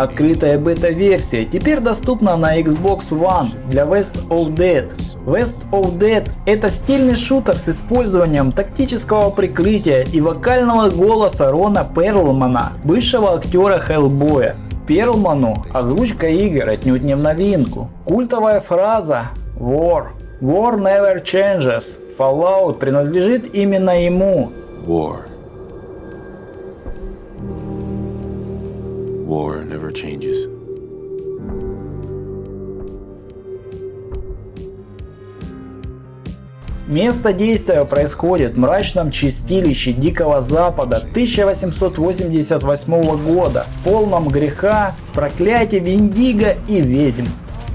Открытая бета-версия теперь доступна на Xbox One для West of Dead. West of Dead это стильный шутер с использованием тактического прикрытия и вокального голоса Рона Перлмана, бывшего актера Хеллбоя. Перлману озвучка игр отнюдь не в новинку. Культовая фраза War. War never changes. Fallout принадлежит именно ему. War. War never changes. Место действия происходит в мрачном чистилище Дикого Запада 1888 года, полном греха, проклятия Виндиго и ведьм.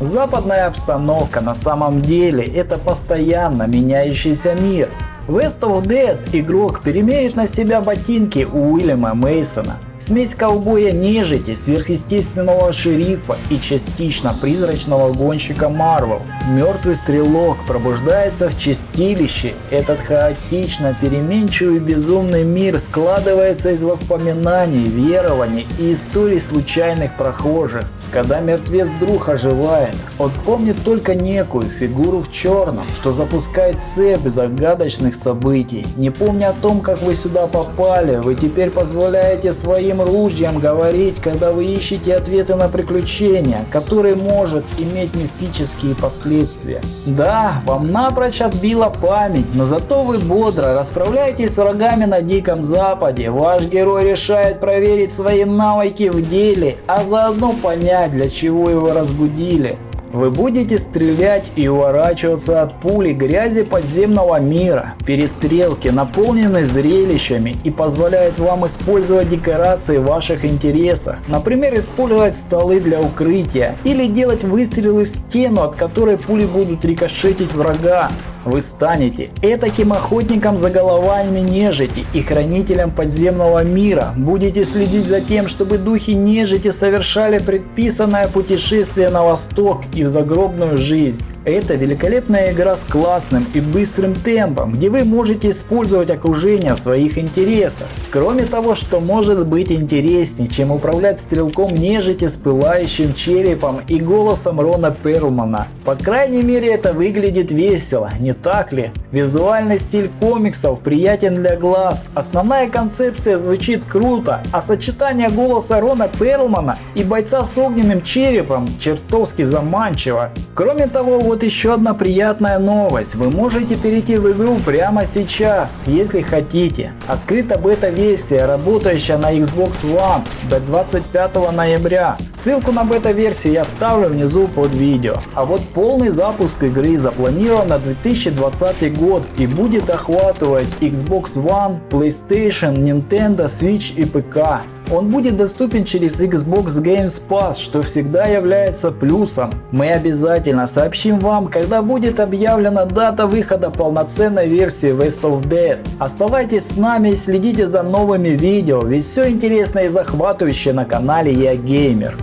Западная обстановка на самом деле это постоянно меняющийся мир. West of Dead игрок перемерит на себя ботинки Уильяма Мейсона, Смесь ковбоя нежити, сверхъестественного шерифа и частично призрачного гонщика Марвел. Мертвый стрелок пробуждается в чистилище. Этот хаотично переменчивый безумный мир складывается из воспоминаний, верований и историй случайных прохожих. Когда мертвец вдруг оживает, он помнит только некую фигуру в черном, что запускает цепь загадочных событий. Не помня о том, как вы сюда попали, вы теперь позволяете своим своим ружьем говорить, когда вы ищете ответы на приключения, которые может иметь мифические последствия. Да, вам напрочь отбила память, но зато вы бодро расправляетесь с врагами на Диком Западе. Ваш герой решает проверить свои навыки в деле, а заодно понять, для чего его разбудили. Вы будете стрелять и уворачиваться от пули грязи подземного мира. Перестрелки наполнены зрелищами и позволяют вам использовать декорации в ваших интересах. Например, использовать столы для укрытия или делать выстрелы в стену, от которой пули будут рикошетить врага. Вы станете этаким охотником за головами нежити и хранителем подземного мира. Будете следить за тем, чтобы духи нежити совершали предписанное путешествие на восток и в загробную жизнь. Это великолепная игра с классным и быстрым темпом, где вы можете использовать окружение в своих интересах. Кроме того, что может быть интереснее, чем управлять стрелком нежити с пылающим черепом и голосом Рона Перлмана. По крайней мере это выглядит весело, не так ли? Визуальный стиль комиксов приятен для глаз, основная концепция звучит круто, а сочетание голоса Рона Перлмана и бойца с огненным черепом чертовски заманчиво. Кроме того, вот еще одна приятная новость. Вы можете перейти в игру прямо сейчас, если хотите. Открыта бета-версия, работающая на Xbox One до 25 ноября. Ссылку на бета-версию я ставлю внизу под видео. А вот полный запуск игры запланирован на 2020 год и будет охватывать Xbox One, PlayStation, Nintendo Switch и ПК. Он будет доступен через Xbox Games Pass, что всегда является плюсом. Мы обязательно сообщим вам, когда будет объявлена дата выхода полноценной версии West of Dead. Оставайтесь с нами и следите за новыми видео, ведь все интересное и захватывающее на канале Я Геймер.